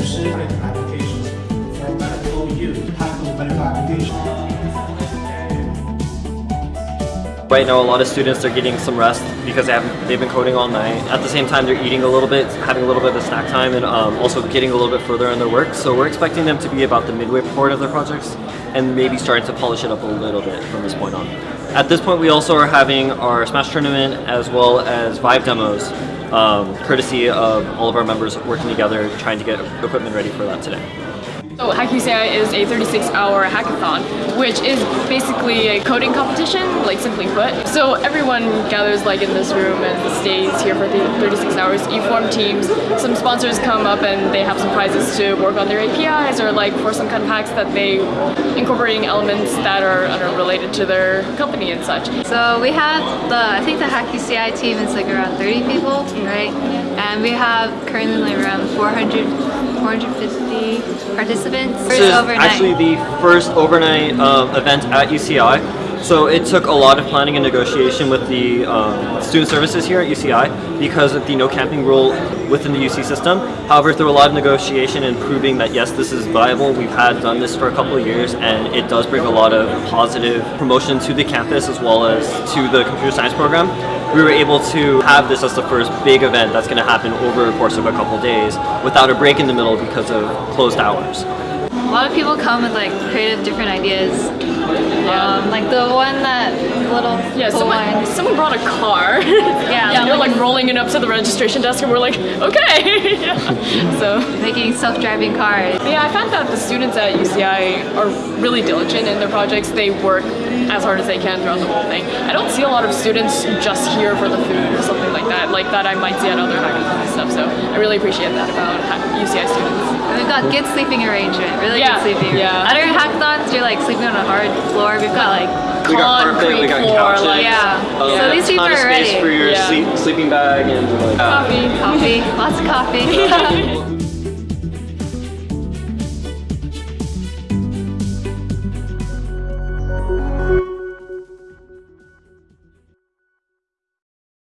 and applications for medical use, medical applications. Right now, a lot of students are getting some rest because they haven't, they've been coding all night. At the same time, they're eating a little bit, having a little bit of snack time, and um, also getting a little bit further in their work. So we're expecting them to be about the midway part of their projects and maybe starting to polish it up a little bit from this point on. At this point, we also are having our Smash tournament as well as Vive demos, um, courtesy of all of our members working together, trying to get equipment ready for that today. So HackUCI is a 36-hour hackathon, which is basically a coding competition, like simply put. So everyone gathers like in this room and stays here for 36 hours. You form teams. Some sponsors come up and they have some prizes to work on their APIs or like for some kind of hacks that they incorporating elements that are unrelated to their company and such. So we have the, I think the HackUCI team is like around 30 people, right? And we have currently around 400, 450 participants. This is actually the first overnight um, event at UCI. So it took a lot of planning and negotiation with the um, student services here at UCI because of the no camping rule within the UC system. However, through a lot of negotiation and proving that yes, this is viable, we've had done this for a couple of years and it does bring a lot of positive promotion to the campus as well as to the computer science program. We were able to have this as the first big event that's going to happen over the course of a couple days without a break in the middle because of closed hours. A lot of people come with like creative different ideas. Um, like the one that little Yeah, someone, one. someone brought a car. Yeah, yeah, they're like- rolling it up to the registration desk and we're like, okay. yeah. So Making self-driving cars. But yeah, I found that the students at UCI are really diligent in their projects. They work as hard as they can throughout the whole thing. I don't see a lot of students just here for the food or something like that, like that I might see at other hackathons and stuff. So I really appreciate that about UCI students. And we've got good sleeping arrangement, really Yeah, good sleeping. yeah. Hackathons, you're like sleeping on a hard floor. We've got like, We got carpet, we got floor, couches. like- yeah. Uh, so these people are space ready. for your Yeah. sleep, sleeping bag and like, uh, Coffee. Coffee, lots of coffee.